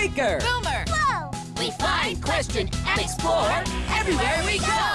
Blinker! Boomer! Whoa! We find, question, and explore everywhere we go!